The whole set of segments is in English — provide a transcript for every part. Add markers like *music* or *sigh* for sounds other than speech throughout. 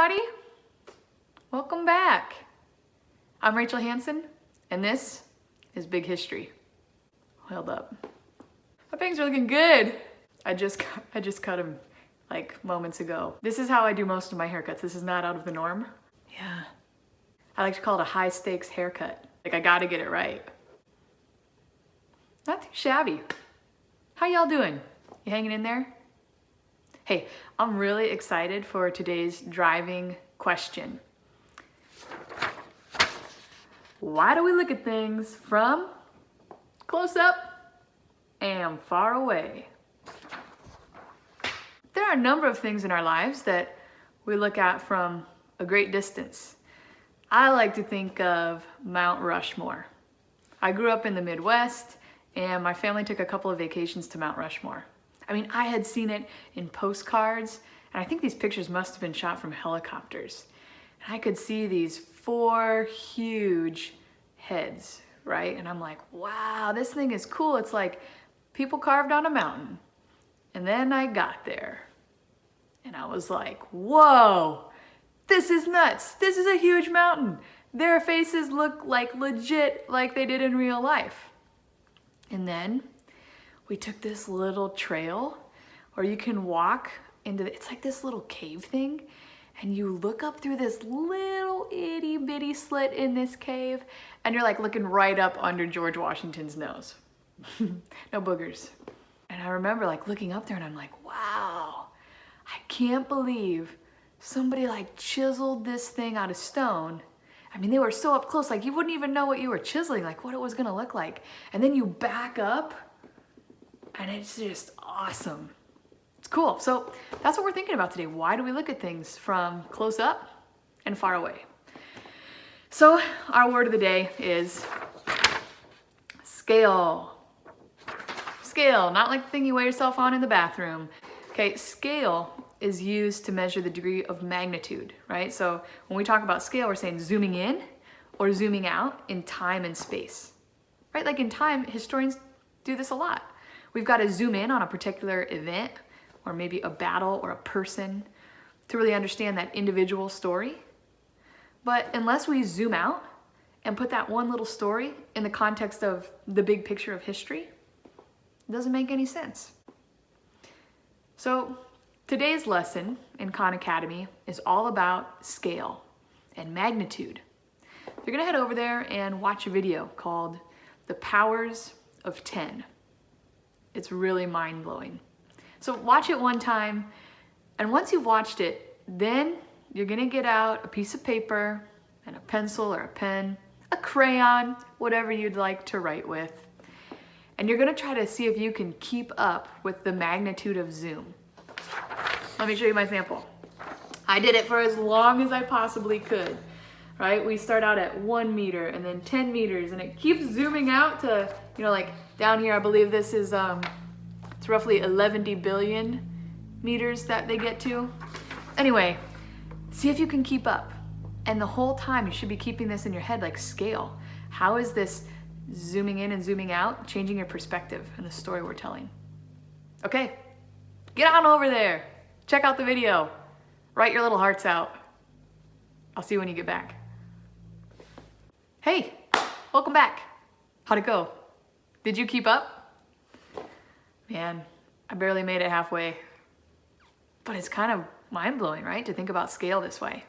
everybody. Welcome back. I'm Rachel Hanson, and this is Big History. Held up. My bangs are looking good. I just *laughs* I just cut them like moments ago. This is how I do most of my haircuts. This is not out of the norm. Yeah. I like to call it a high stakes haircut. Like I gotta get it right. Not too shabby. How y'all doing? You hanging in there? Hey, I'm really excited for today's driving question. Why do we look at things from close up and far away? There are a number of things in our lives that we look at from a great distance. I like to think of Mount Rushmore. I grew up in the Midwest and my family took a couple of vacations to Mount Rushmore. I mean, I had seen it in postcards, and I think these pictures must have been shot from helicopters. And I could see these four huge heads, right? And I'm like, wow, this thing is cool. It's like people carved on a mountain. And then I got there, and I was like, whoa, this is nuts. This is a huge mountain. Their faces look like legit like they did in real life. And then we took this little trail or you can walk into the, it's like this little cave thing and you look up through this little itty bitty slit in this cave and you're like looking right up under George Washington's nose. *laughs* no boogers. And I remember like looking up there and I'm like, wow, I can't believe somebody like chiseled this thing out of stone. I mean, they were so up close, like you wouldn't even know what you were chiseling, like what it was gonna look like. And then you back up and it's just awesome. It's cool. So that's what we're thinking about today. Why do we look at things from close up and far away? So our word of the day is scale. Scale, not like the thing you weigh yourself on in the bathroom. Okay, scale is used to measure the degree of magnitude, right? So when we talk about scale, we're saying zooming in or zooming out in time and space, right? Like in time, historians do this a lot. We've got to zoom in on a particular event or maybe a battle or a person to really understand that individual story. But unless we zoom out and put that one little story in the context of the big picture of history, it doesn't make any sense. So today's lesson in Khan Academy is all about scale and magnitude. You're gonna head over there and watch a video called The Powers of 10. It's really mind blowing. So watch it one time, and once you've watched it, then you're gonna get out a piece of paper and a pencil or a pen, a crayon, whatever you'd like to write with. And you're gonna try to see if you can keep up with the magnitude of zoom. Let me show you my sample. I did it for as long as I possibly could, right? We start out at one meter and then 10 meters and it keeps zooming out to, you know, like down here, I believe this is, um, it's roughly 11 billion meters that they get to. Anyway, see if you can keep up. And the whole time you should be keeping this in your head like scale. How is this zooming in and zooming out changing your perspective and the story we're telling? Okay, get on over there. Check out the video. Write your little hearts out. I'll see you when you get back. Hey, welcome back. How'd it go? Did you keep up? Man, I barely made it halfway. But it's kind of mind-blowing, right? To think about scale this way.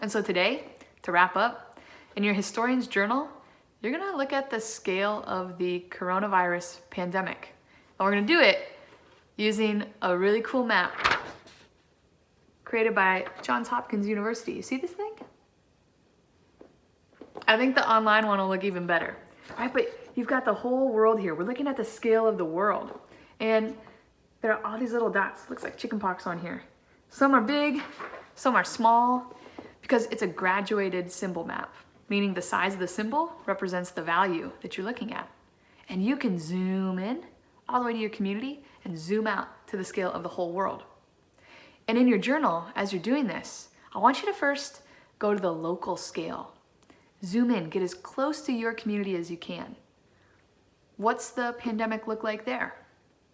And so today, to wrap up, in your historian's journal, you're gonna look at the scale of the coronavirus pandemic. And we're gonna do it using a really cool map created by Johns Hopkins University. You see this thing? I think the online one will look even better, right? But you've got the whole world here. We're looking at the scale of the world. And there are all these little dots. Looks like chickenpox on here. Some are big, some are small, because it's a graduated symbol map, meaning the size of the symbol represents the value that you're looking at. And you can zoom in all the way to your community and zoom out to the scale of the whole world. And in your journal, as you're doing this, I want you to first go to the local scale. Zoom in, get as close to your community as you can. What's the pandemic look like there?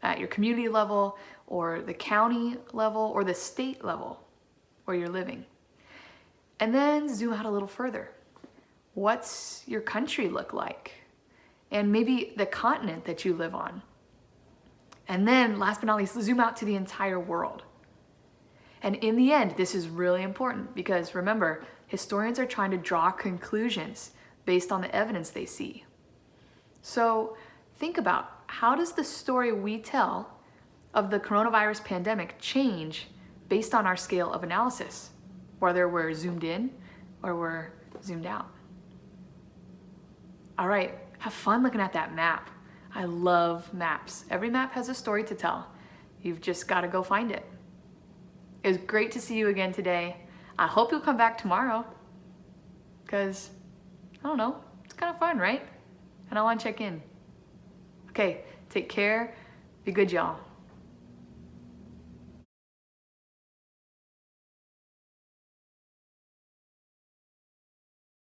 At your community level or the county level or the state level where you're living. And then zoom out a little further. What's your country look like? And maybe the continent that you live on. And then last but not least, zoom out to the entire world. And in the end, this is really important because remember, historians are trying to draw conclusions based on the evidence they see. So think about how does the story we tell of the coronavirus pandemic change based on our scale of analysis, whether we're zoomed in or we're zoomed out. All right, have fun looking at that map. I love maps. Every map has a story to tell. You've just got to go find it. It was great to see you again today. I hope you'll come back tomorrow because, I don't know, it's kind of fun, right? And I want to check in. Okay, take care. Be good, y'all.